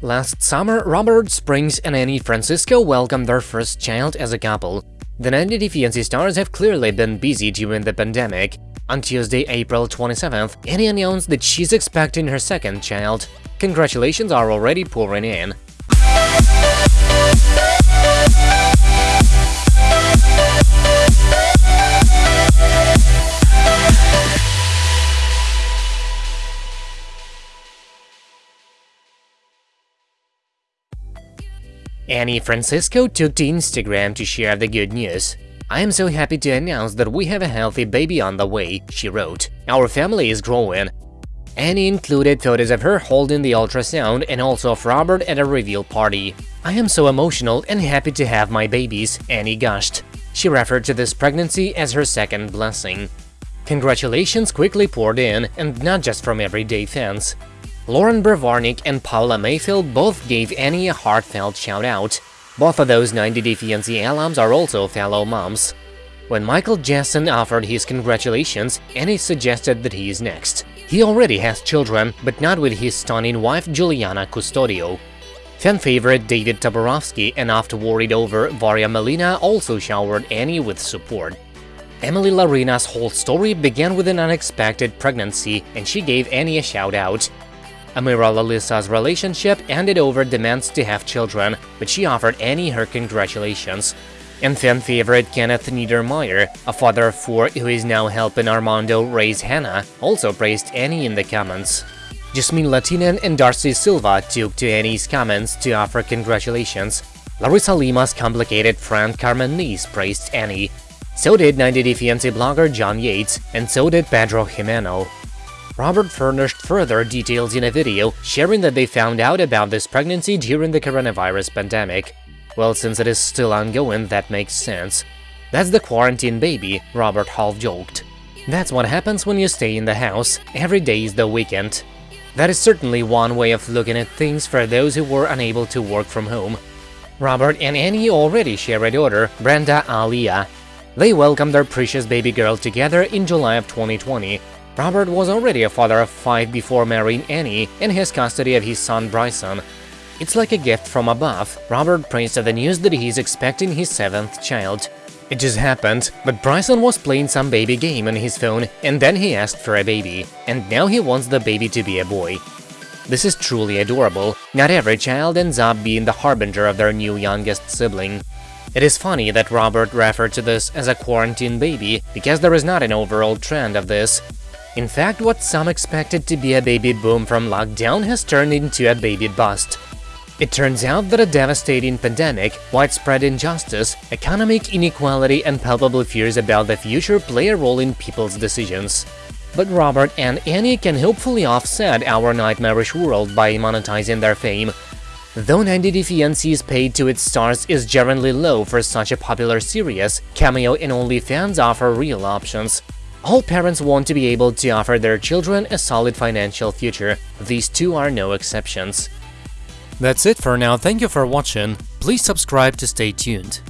Last summer, Robert Springs and Annie Francisco welcomed their first child as a couple. The 90 Day Fiancé stars have clearly been busy during the pandemic. On Tuesday, April 27th, Annie announced that she's expecting her second child. Congratulations are already pouring in. Annie Francisco took to Instagram to share the good news. I am so happy to announce that we have a healthy baby on the way, she wrote. Our family is growing. Annie included photos of her holding the ultrasound and also of Robert at a reveal party. I am so emotional and happy to have my babies, Annie gushed. She referred to this pregnancy as her second blessing. Congratulations quickly poured in, and not just from everyday fans. Loren Brovarnik and Paola Mayfield both gave Annie a heartfelt shout-out. Both of those 90 Day Fiancé alums are also fellow moms. When Michael Jessen offered his congratulations, Annie suggested that he is next. He already has children, but not with his stunning wife Juliana Custodio. Fan favorite David Toborowsky and oft worried over Varya Malina also showered Annie with support. Emily Larina's whole story began with an unexpected pregnancy, and she gave Annie a shout-out. Amira Lollysa's relationship ended over demands to have children, but she offered Annie her congratulations. And fan favorite Kenneth Niedermeier, a father of four who is now helping Armando raise Hannah, also praised Annie in the comments. Jasmine Latinen and Darcey Silva took to Annie's comments to offer congratulations. Larissa Lima's complicated friend Carmen Nice praised Annie. So did 90 Day Fiancé blogger John Yates, and so did Pedro Jimeno. Robert furnished further details in a video, sharing that they found out about this pregnancy during the coronavirus pandemic. Well, since it is still ongoing, that makes sense. That's the quarantine baby, Robert half joked. That's what happens when you stay in the house, every day is the weekend. That is certainly one way of looking at things for those who were unable to work from home. Robert and Annie already share a daughter, Brenda Alia. They welcomed their precious baby girl together in July of 2020, Robert was already a father of five before marrying Annie and has custody of his son Bryson. It's like a gift from above, Robert praised the news that he's expecting his seventh child. It just happened, but Bryson was playing some baby game on his phone and then he asked for a baby, and now he wants the baby to be a boy. This is truly adorable, not every child ends up being the harbinger of their new youngest sibling. It is funny that Robert referred to this as a quarantine baby, because there is not an overall trend of this, in fact, what some expected to be a baby boom from lockdown has turned into a baby bust. It turns out that a devastating pandemic, widespread injustice, economic inequality and palpable fears about the future play a role in people's decisions. But Robert and Annie can hopefully offset our nightmarish world by monetizing their fame. Though 90 Day Fiancé's paid to its stars is generally low for such a popular series, Cameo and OnlyFans offer real options. All parents want to be able to offer their children a solid financial future, these two are no exceptions. That's it for now, thank you for watching, please subscribe to stay tuned.